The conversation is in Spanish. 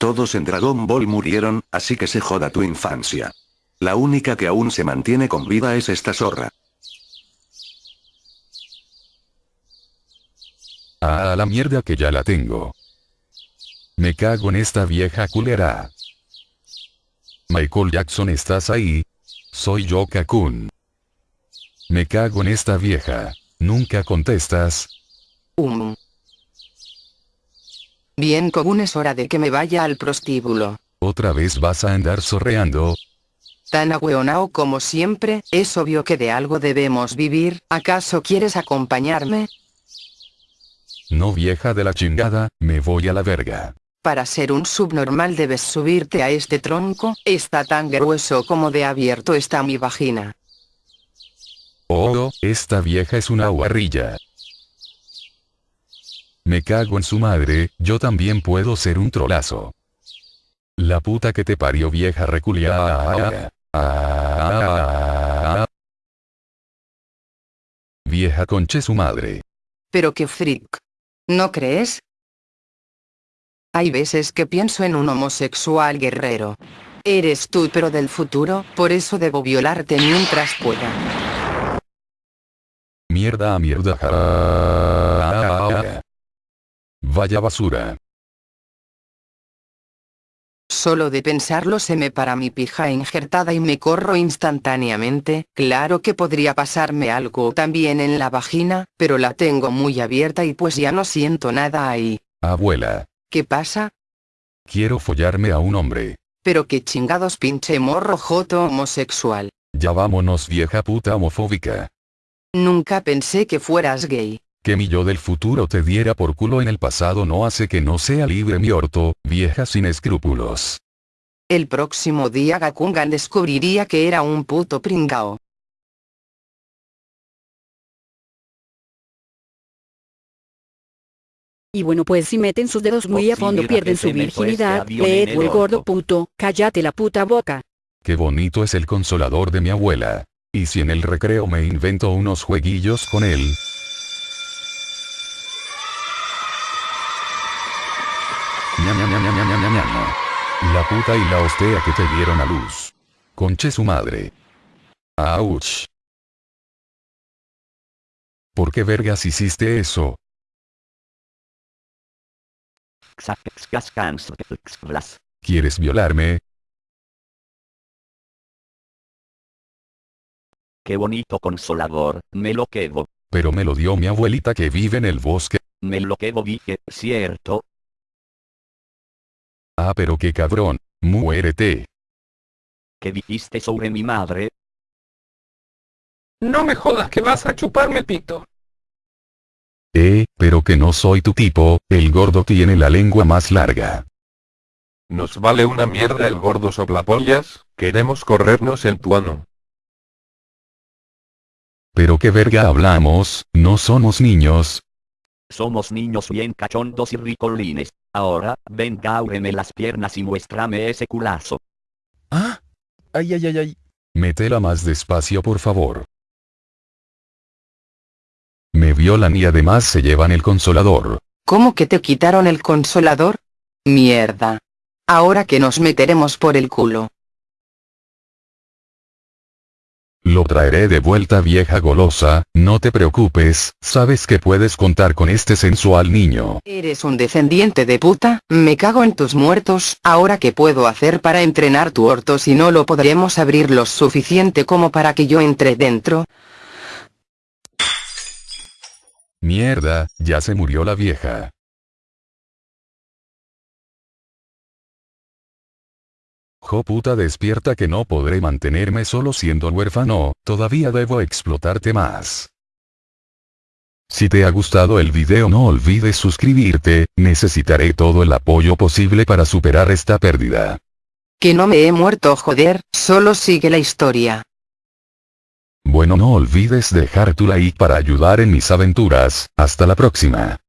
Todos en Dragon Ball murieron, así que se joda tu infancia. La única que aún se mantiene con vida es esta zorra. Ah, la mierda que ya la tengo. Me cago en esta vieja culera. Michael Jackson, ¿estás ahí? Soy yo Kakun. Me cago en esta vieja. Nunca contestas. Um. Bien Kogun es hora de que me vaya al prostíbulo. ¿Otra vez vas a andar sorreando? Tan agüeonao como siempre, es obvio que de algo debemos vivir, ¿acaso quieres acompañarme? No vieja de la chingada, me voy a la verga. Para ser un subnormal debes subirte a este tronco, está tan grueso como de abierto está mi vagina. Oh, esta vieja es una guarrilla. Me cago en su madre, yo también puedo ser un trolazo. La puta que te parió vieja reculiada. Vieja conche su madre. Pero qué freak. ¿No crees? Hay veces que pienso en un homosexual guerrero. Eres tú pero del futuro, por eso debo violarte mientras pueda. Mierda a mierda. Vaya basura. Solo de pensarlo se me para mi pija injertada y me corro instantáneamente, claro que podría pasarme algo también en la vagina, pero la tengo muy abierta y pues ya no siento nada ahí. Abuela. ¿Qué pasa? Quiero follarme a un hombre. Pero qué chingados pinche morro joto homosexual. Ya vámonos vieja puta homofóbica. Nunca pensé que fueras gay. Que mi yo del futuro te diera por culo en el pasado no hace que no sea libre mi orto, vieja sin escrúpulos. El próximo día Gakungan descubriría que era un puto pringao. Y bueno pues si meten sus dedos muy a fondo pierden su virginidad, leed el gordo puto, cállate la puta boca. Qué bonito es el consolador de mi abuela. Y si en el recreo me invento unos jueguillos con él, La puta y la hostea que te dieron a luz. Conche su madre. Auch. ¿Por qué vergas hiciste eso? ¿Quieres violarme? Qué bonito consolador, me lo quedo. Pero me lo dio mi abuelita que vive en el bosque. Me lo quedo dije, cierto. Ah pero qué cabrón, muérete. ¿Qué dijiste sobre mi madre? No me jodas que vas a chuparme pito. Eh, pero que no soy tu tipo, el gordo tiene la lengua más larga. Nos vale una mierda el gordo soplapollas, queremos corrernos el tuano. Pero qué verga hablamos, no somos niños. Somos niños bien cachondos y ricolines. Ahora, venga áureme las piernas y muéstrame ese culazo. ¿Ah? Ay ay ay ay. Métela más despacio por favor. Me violan y además se llevan el consolador. ¿Cómo que te quitaron el consolador? Mierda. Ahora que nos meteremos por el culo. Lo traeré de vuelta vieja golosa, no te preocupes, sabes que puedes contar con este sensual niño. Eres un descendiente de puta, me cago en tus muertos, ahora qué puedo hacer para entrenar tu orto si no lo podremos abrir lo suficiente como para que yo entre dentro. Mierda, ya se murió la vieja. Jo puta despierta que no podré mantenerme solo siendo huérfano, todavía debo explotarte más. Si te ha gustado el video no olvides suscribirte, necesitaré todo el apoyo posible para superar esta pérdida. Que no me he muerto joder, solo sigue la historia. Bueno no olvides dejar tu like para ayudar en mis aventuras, hasta la próxima.